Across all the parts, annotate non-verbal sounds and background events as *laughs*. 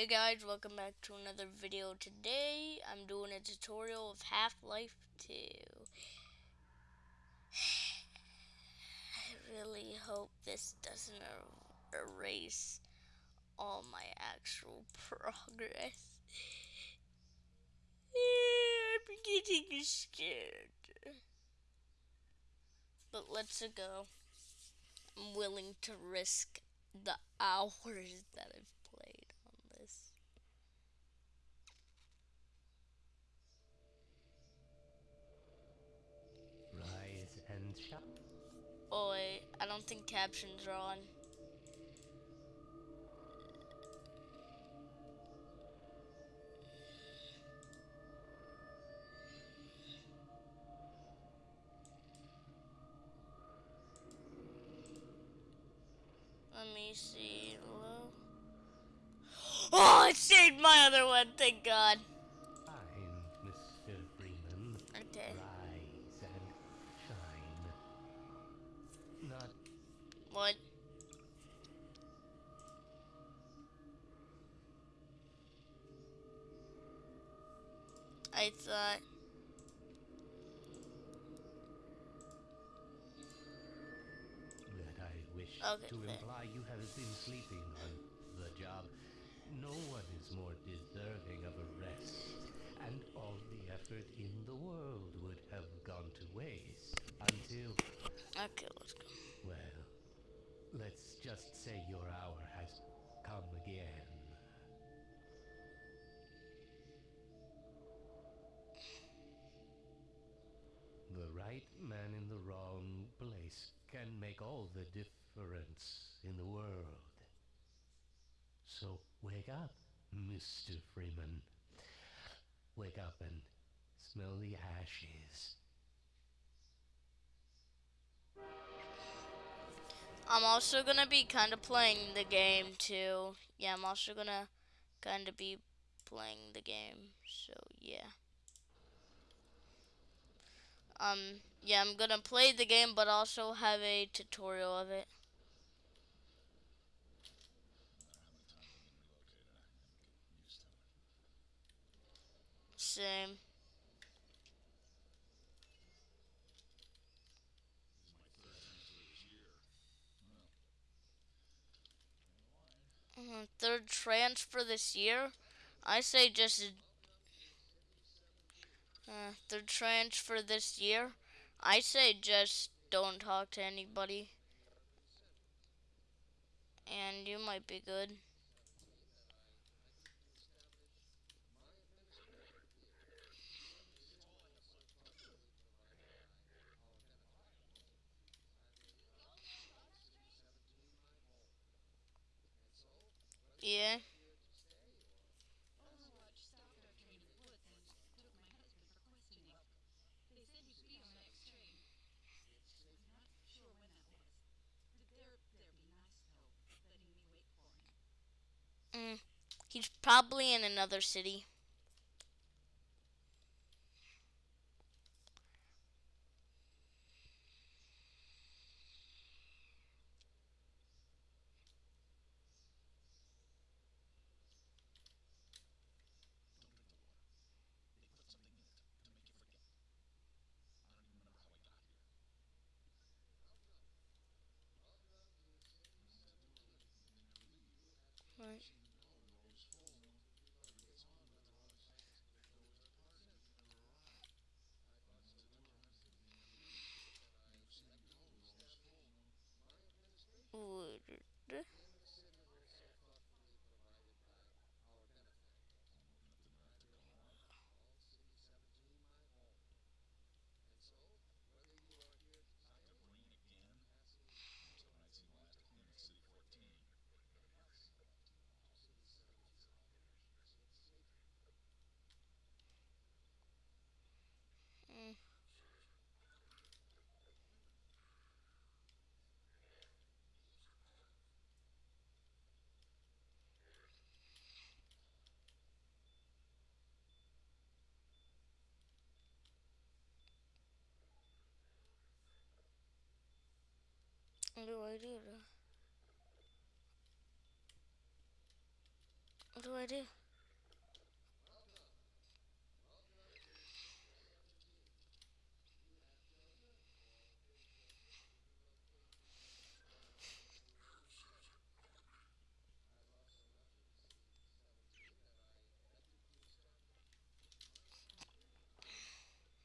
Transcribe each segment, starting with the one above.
Hey guys, welcome back to another video. Today, I'm doing a tutorial of Half-Life 2. *sighs* I really hope this doesn't er erase all my actual *laughs* progress. *laughs* I'm getting scared. But let's go. I'm willing to risk the hours that I've Shine. Oh wait, I don't think captions are on. Let me see. Hello? *gasps* Oh, it saved my other one, thank God. What? I thought. that I wish Okay, to fair. imply you have been sleeping on the job. No one is more deserving of a rest, and all the effort in the world would have gone to waste until, Okay, let's go. Just say your hour has come again. The right man in the wrong place can make all the difference in the world. So wake up, Mr. Freeman. Wake up and smell the ashes. I'm also gonna be kind of playing the game too. Yeah, I'm also gonna kind of be playing the game. So yeah. Um, yeah, I'm gonna play the game, but also have a tutorial of it. Same. Third transfer this year. I say just uh, third transfer this year. I say just don't talk to anybody, and you might be good. Yeah. Overwatch stopped our train at Woods and took my husband for questioning. They said he'd be on the next train. I'm not sure when that was. They're, they'd be nice, though, letting me wait for him. Mm. He's probably in another city. Right. Would- Mm. What do I do? to- What do I do?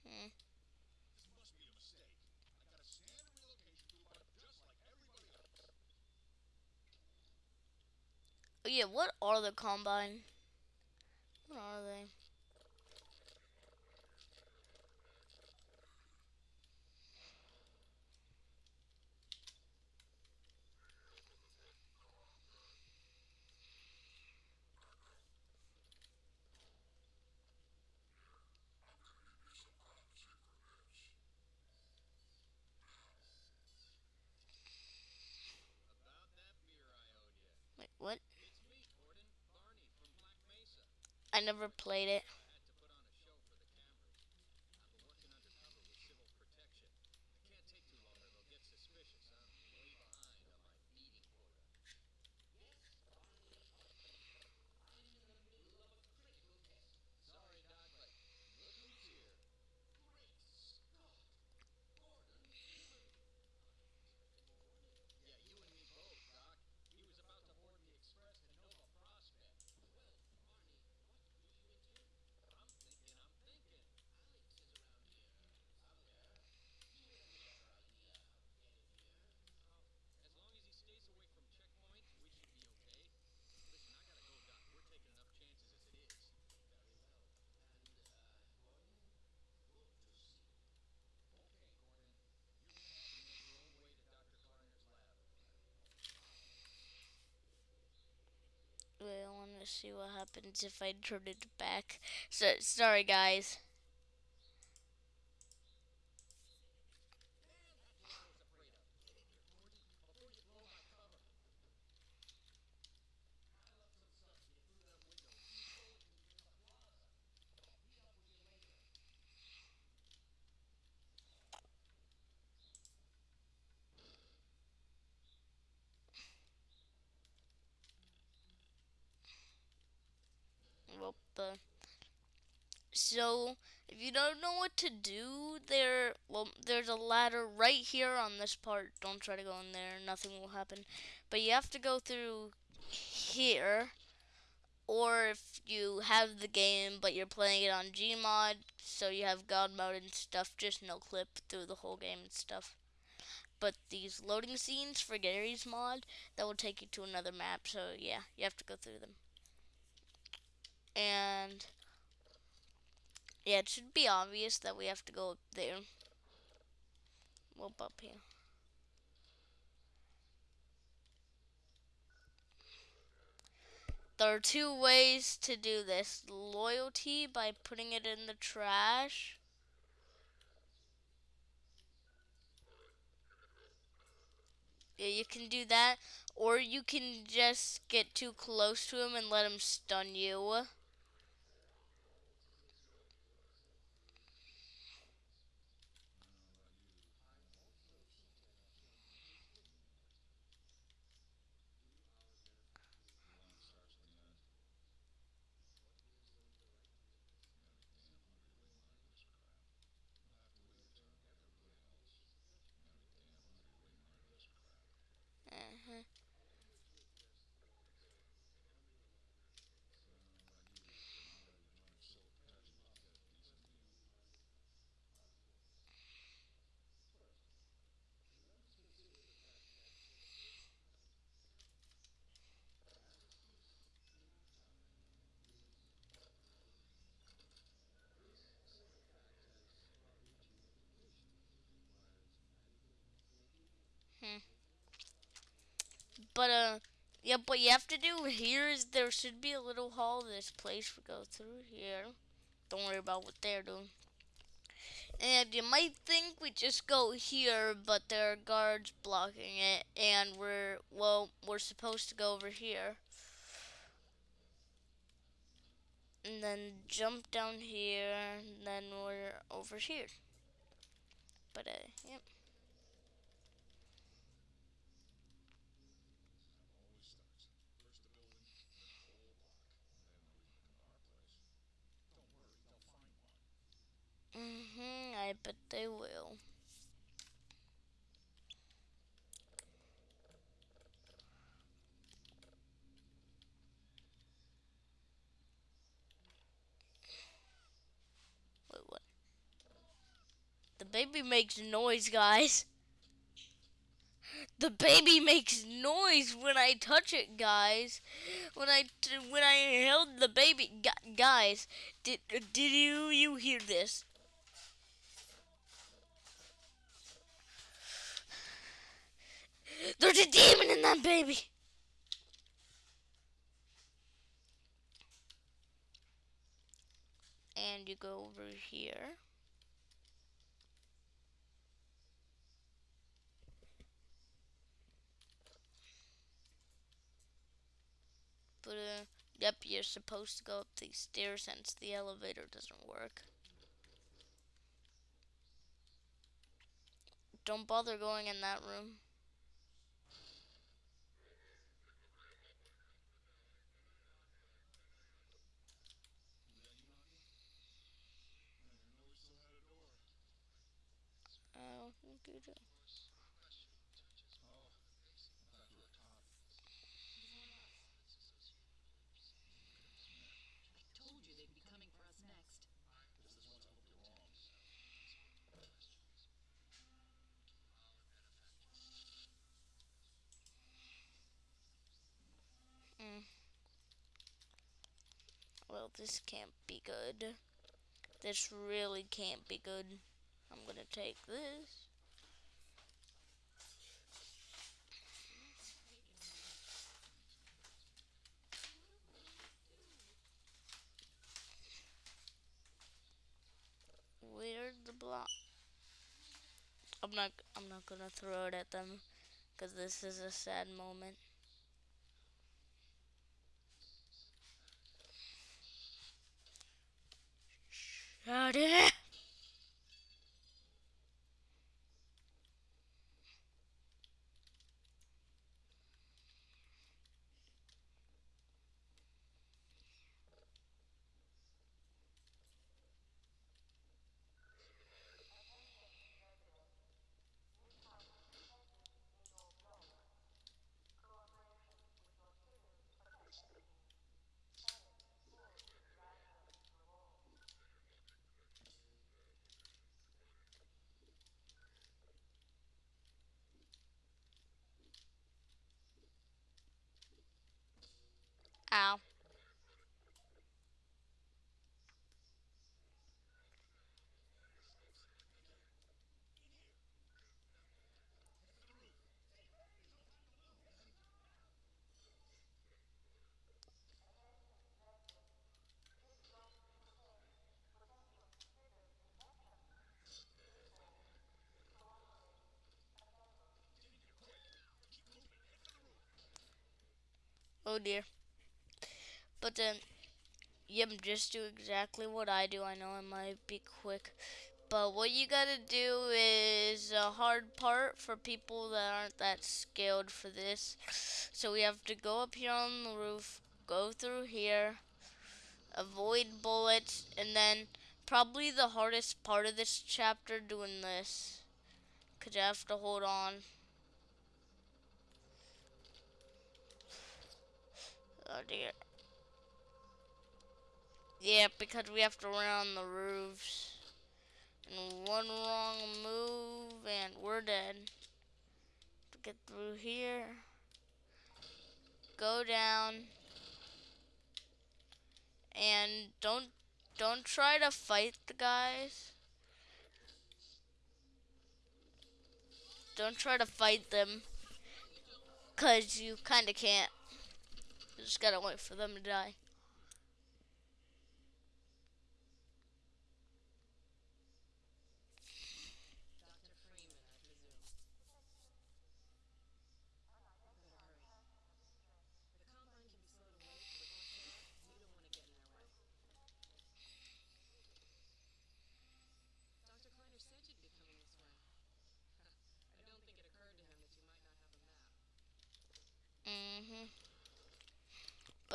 Hmm. This must be a mistake. I got a standard relocation toolbar just like everybody else. Oh yeah, what are the combine? What are they? Wait, what? I never played it. I had to put on a show for the cameras. I've been working undercover with civil protection. I can't take too long or they'll get suspicious. I'm way behind on my feeding quota. Sorry, Doc, but look who's here. Great Scott! Gordon Yeah, you and me both, Doc. He was about to board the express to Nova Prospekt. Well, Barney, what do you intend? I'm thinking, I'm thinking. Alyx is around here somewhere. Do you have any other idea how to get him here? As long as he stays away from checkpoints, we should be okay. Listen, I gotta go, Doc. We're taking enough chances as it is. Very well. And, uh, Gordon, good to see you. Okay, Gordon. You're gonna have to make your own way to Dr. Kleiner's lab. Wait, I want to see what happens if I turn it back. So sorry, guys. Man, that's what I was afraid of. Get in here, Gordon, before you blow my cover. I left some stuff to you through that window. You told me in the plaza. Meet up with you later. Well, the so if you don't know what to do, there well there's a ladder right here on this part. Don't try to go in there; nothing will happen. But you have to go through here, or if you have the game but you're playing it on Gmod, so you have God mode and stuff, just no clip through the whole game and stuff. But these loading scenes for Garry's Mod that will take you to another map. So yeah, you have to go through them and yeah, it should be obvious that we have to go up there. Well, up here. There are two ways to do this. Loyalty by putting it in the trash. Yeah, you can do that. Or you can just get too close to him and let him stun you. But uh, yeah. But you have to do here is there should be a little hall. This place we go through here. Don't worry about what they're doing. And you might think we just go here, but there are guards blocking it, and we're well, we're supposed to go over here. And then jump down here, and then we're over here. But uh, yep. always starts. First the building, then the whole block. Bet they will. Wait, what? The baby makes noise, guys. The baby makes noise when I touch it, guys. When I when I held the baby, guys, did did you you hear this? There's a demon in that baby. And you go over here. But, uh, yep, you're supposed to go up these stairs since the elevator doesn't work. Don't bother going in that room. I don't think you do. I told you they'd be coming for us next. This can't be good. This really can't be good. I'm gonna take this. Where's the block? I'm not. I'm not gonna throw it at them, cause this is a sad moment. Shut it. Ow. Oh dear. But then, yep, just do exactly what I do. I know I might be quick. But what you gotta do is a hard part for people that aren't that skilled for this. So we have to go up here on the roof, go through here, avoid bullets, and then probably the hardest part of this chapter doing this. Cause you have to hold on. Oh dear. Yeah, because we have to run on the roofs. And one wrong move and we're dead. To get through here. Go down. And don't don't try to fight the guys. Don't try to fight them. Cause you kinda can't. You just gotta wait for them to die.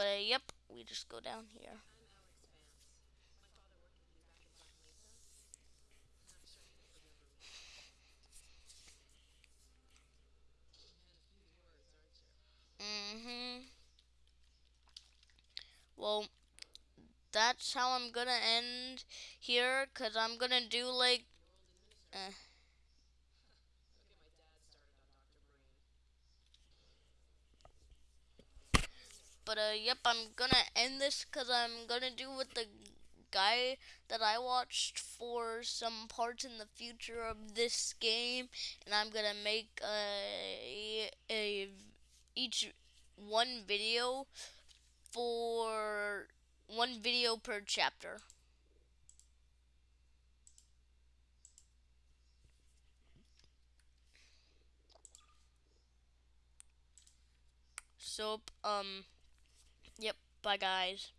But uh, yep, we just go down here. Mhm. Well, that's how I'm gonna end here, because I'm gonna do, like, eh. But uh, yep, I'm gonna end this because I'm gonna do with the guy that I watched for some parts in the future of this game, and I'm gonna make a, a each one video for one video per chapter. So um. Bye guys.